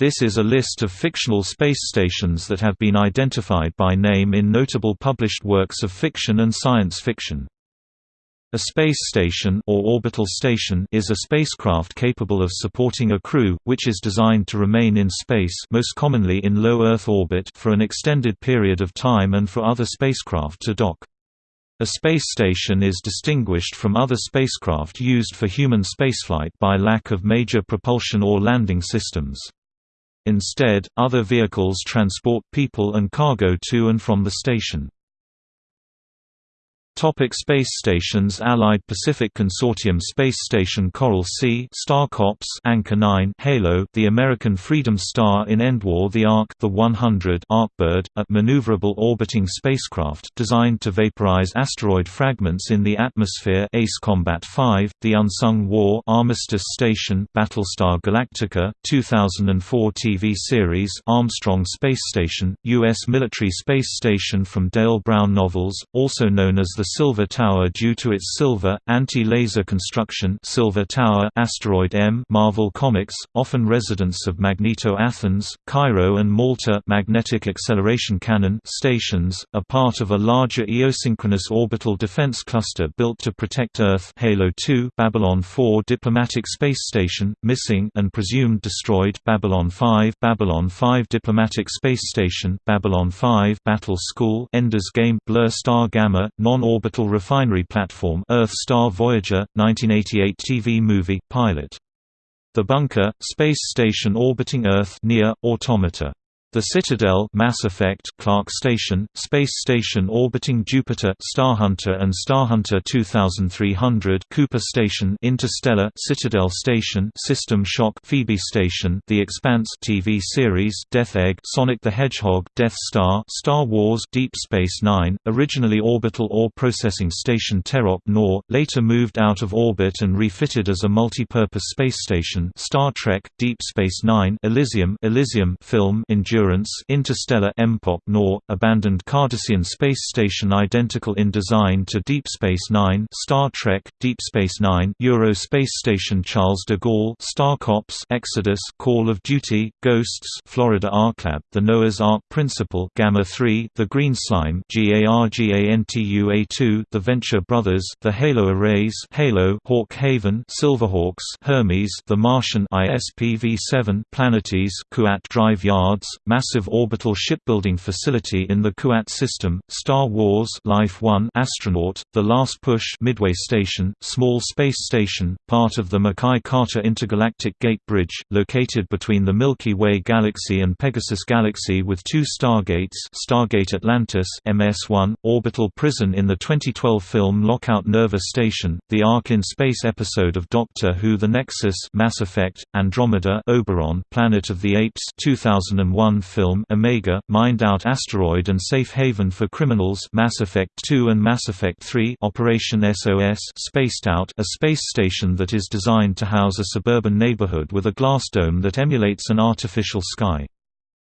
This is a list of fictional space stations that have been identified by name in notable published works of fiction and science fiction. A space station or orbital station is a spacecraft capable of supporting a crew, which is designed to remain in space most commonly in low Earth orbit for an extended period of time and for other spacecraft to dock. A space station is distinguished from other spacecraft used for human spaceflight by lack of major propulsion or landing systems. Instead, other vehicles transport people and cargo to and from the station. Topic space stations Allied Pacific Consortium Space Station Coral Sea Star Cops Anchor 9 Halo The American Freedom Star in Endwar The Ark The 100 Arkbird, a maneuverable orbiting spacecraft designed to vaporize asteroid fragments in the atmosphere Ace Combat 5 The Unsung War Armistice Station Battlestar Galactica 2004 TV series Armstrong Space Station U.S. military space station from Dale Brown novels, also known as the Silver Tower due to its silver, anti-laser construction Silver Tower Asteroid M Marvel Comics, often residents of Magneto Athens, Cairo and Malta magnetic acceleration cannon stations, are part of a larger geosynchronous orbital defense cluster built to protect Earth Halo 2 Babylon 4 diplomatic space station, missing and presumed destroyed Babylon 5 Babylon 5 diplomatic space station, Babylon 5 Battle School Ender's Game Blur Star Gamma, non Orbital Refinery Platform Earth Star Voyager, 1988 TV movie, pilot. The Bunker, space station orbiting Earth near, Automata the Citadel Mass Effect Clark Station, Space Station orbiting Jupiter Starhunter and Starhunter 2300 Cooper Station Interstellar Citadel Station System Shock Phoebe Station The Expanse TV series Death Egg Sonic the Hedgehog Death Star Star Wars Deep Space Nine, originally orbital ore processing station Terok Nor, later moved out of orbit and refitted as a multi-purpose space station Star Trek, Deep Space Nine Elysium Elysium film Endurance Endurance Interstellar Empok Nor, abandoned Cardassian space station identical in design to Deep Space Nine Star Trek, Deep Space Nine Euro Space Station Charles de Gaulle Star Cops Exodus Call of Duty, Ghosts Florida Arklab The Noah's Ark Principle Gamma 3 The Green Slime GARGANTUA2 The Venture Brothers The Halo Arrays Halo Hawk Haven Silverhawks Hermes The Martian ISPV-7 Planetes Kuat Drive Yards massive orbital shipbuilding facility in the Kuat system, Star Wars Life 1 Astronaut, The Last Push Midway Station, small space station, part of the McKay-Carter Intergalactic Gate Bridge, located between the Milky Way galaxy and Pegasus Galaxy with two stargates Stargate Atlantis MS-1, orbital prison in the 2012 film Lockout Nerva Station, the Ark in Space episode of Doctor Who The Nexus Mass Effect, Andromeda Oberon Planet of the Apes 2001 film Omega, Mined Out Asteroid and Safe Haven for Criminals Mass Effect 2 and Mass Effect 3 Operation SOS Spaced Out a space station that is designed to house a suburban neighborhood with a glass dome that emulates an artificial sky.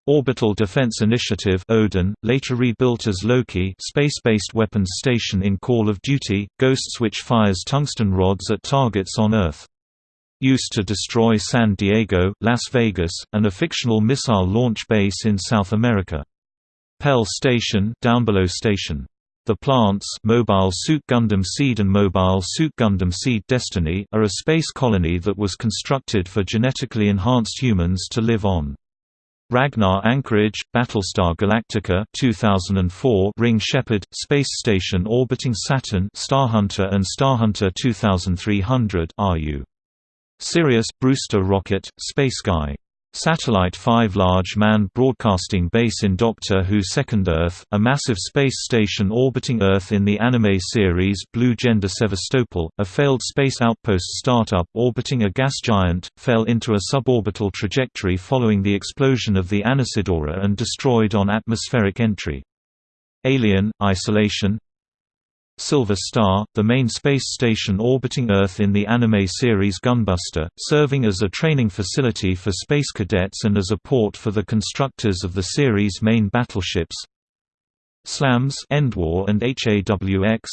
Orbital Defense Initiative Odin, later rebuilt as Loki space-based weapons station in Call of Duty, Ghosts which fires tungsten rods at targets on Earth used to destroy San Diego, Las Vegas, and a fictional missile launch base in South America. Pell Station, Downbelow Station. The plants Mobile Suit Gundam Seed and Mobile Suit Gundam Seed Destiny are a space colony that was constructed for genetically enhanced humans to live on. Ragnar Anchorage, Battlestar Galactica 2004 Ring Shepard, Space Station orbiting Saturn Starhunter and Starhunter 2300 RU Sirius Brewster rocket, Space Guy. Satellite 5 Large Manned Broadcasting Base in Doctor Who Second Earth, a massive space station orbiting Earth in the anime series Blue Gender Sevastopol, a failed space outpost startup orbiting a gas giant, fell into a suborbital trajectory following the explosion of the Anesidora and destroyed on atmospheric entry. Alien, Isolation, Silver Star, the main space station orbiting Earth in the anime series Gunbuster, serving as a training facility for space cadets and as a port for the constructors of the series' main battleships. SLAMS Endwar and HAWX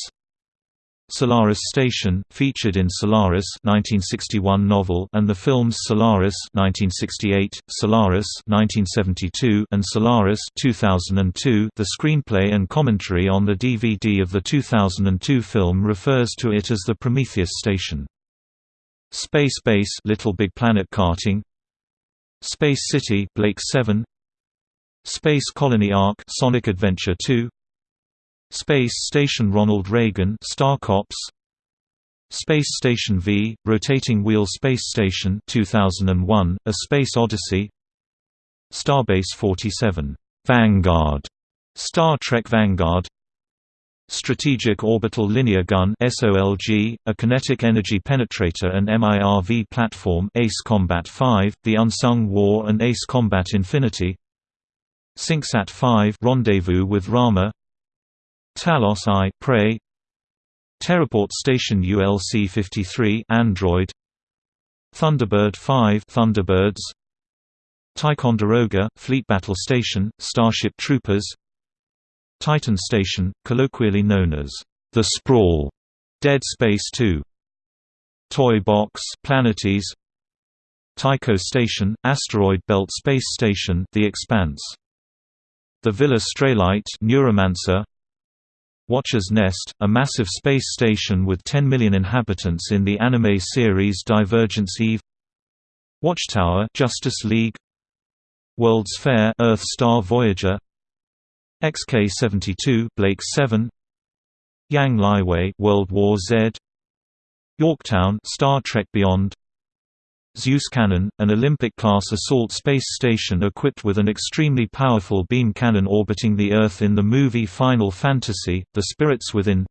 Solaris Station, featured in Solaris 1961 novel and the films Solaris 1968, Solaris 1972 and Solaris 2002. The screenplay and commentary on the DVD of the 2002 film refers to it as the Prometheus Station. Space Base Little Big Planet karting Space City Blake 7 Space Colony Ark Sonic Adventure 2 Space Station Ronald Reagan Star Cops. Space Station V Rotating Wheel Space Station 2001 A Space Odyssey. Starbase 47 Vanguard. Star Trek Vanguard. Strategic Orbital Linear Gun SOLG, a kinetic energy penetrator and MIRV platform Ace Combat 5, The Unsung War and Ace Combat Infinity. SyncSat 5 Rendezvous with Rama Talos I Prey. Terraport Station ULC-53 Android. Thunderbird 5 Thunderbirds. Ticonderoga Fleet Battle Station Starship Troopers. Titan Station colloquially known as the Sprawl. Dead Space 2 Toy Box Planetes. Tycho Station Asteroid Belt Space Station The Expanse. The Villa Straylight Neuromancer Watcher's Nest, a massive space station with 10 million inhabitants in the anime series Divergence Eve. Watchtower Justice League. World's Fair Earth Star Voyager. XK-72 Blake 7 Yang Liwei World War Z. Yorktown Star Trek Beyond Zeus Cannon, an Olympic-class assault space station equipped with an extremely powerful beam cannon orbiting the Earth in the movie Final Fantasy, The Spirits Within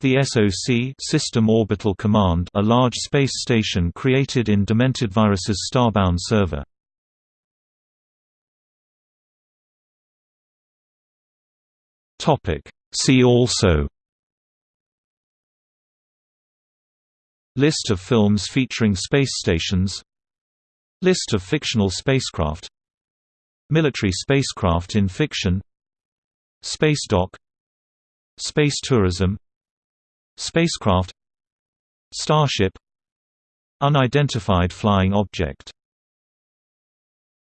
The SOC System Orbital Command a large space station created in Demented Virus's Starbound server. See also List of films featuring space stations. List of fictional spacecraft. Military spacecraft in fiction. Space dock. Space tourism. Spacecraft. Starship. Unidentified flying object